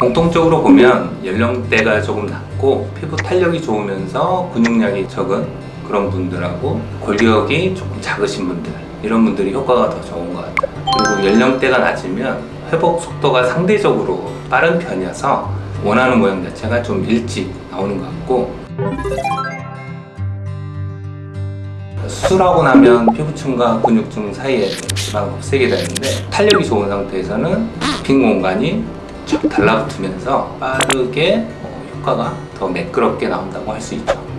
공통적으로 보면 연령대가 조금 낮고 피부 탄력이 좋으면서 근육량이 적은 그런 분들하고 골격이 조금 작으신 분들 이런 분들이 효과가 더 좋은 것 같아요. 그리고 연령대가 낮으면 회복 속도가 상대적으로 빠른 편이어서 원하는 모양 자체가 좀 일찍 나오는 것 같고. 수술하고 나면 피부층과 근육층 사이에 지방을 없애게 되는데 탄력이 좋은 상태에서는 빈 공간이 쫙 달라붙으면서 빠르게 어, 효과가 더 매끄럽게 나온다고 할 수 있죠